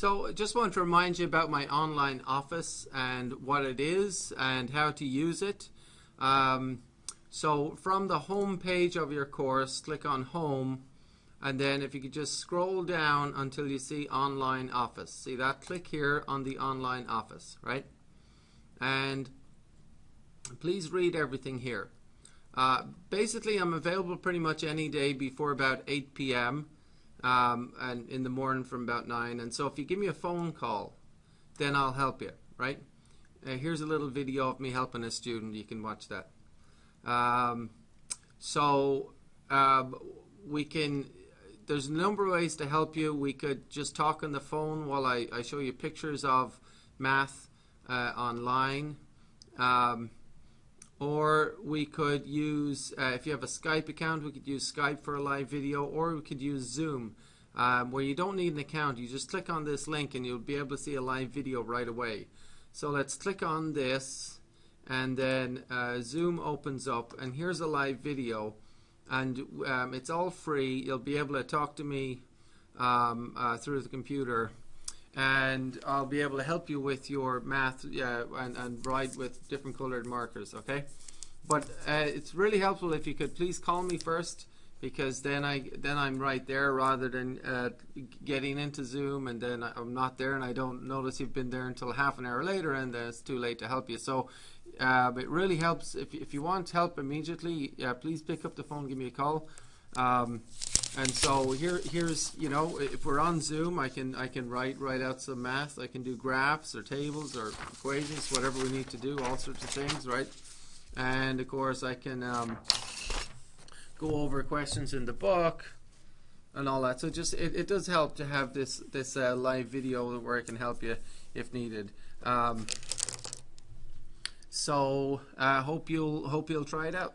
So I just want to remind you about my online office and what it is and how to use it. Um, so from the home page of your course, click on home and then if you could just scroll down until you see online office. See that? Click here on the online office, right? And please read everything here. Uh, basically, I'm available pretty much any day before about 8 p.m. Um, and in the morning from about 9. And so if you give me a phone call, then I'll help you, right? Uh, here's a little video of me helping a student. You can watch that. Um, so um, we can, there's a number of ways to help you. We could just talk on the phone while I, I show you pictures of math uh, online. Um, or we could use, uh, if you have a Skype account, we could use Skype for a live video, or we could use Zoom, um, where you don't need an account. You just click on this link and you'll be able to see a live video right away. So let's click on this, and then uh, Zoom opens up, and here's a live video, and um, it's all free. You'll be able to talk to me um, uh, through the computer and I'll be able to help you with your math yeah, and, and write with different colored markers okay? But uh, it's really helpful if you could please call me first because then I then I'm right there rather than uh, getting into Zoom and then I'm not there and I don't notice you've been there until half an hour later and then it's too late to help you. So uh, it really helps. If, if you want help immediately please pick up the phone give me a call. Um, and so here, here's you know, if we're on Zoom, I can I can write write out some math. I can do graphs or tables or equations, whatever we need to do, all sorts of things, right? And of course, I can um, go over questions in the book and all that. So just it, it does help to have this this uh, live video where I can help you if needed. Um, so I uh, hope you'll hope you'll try it out.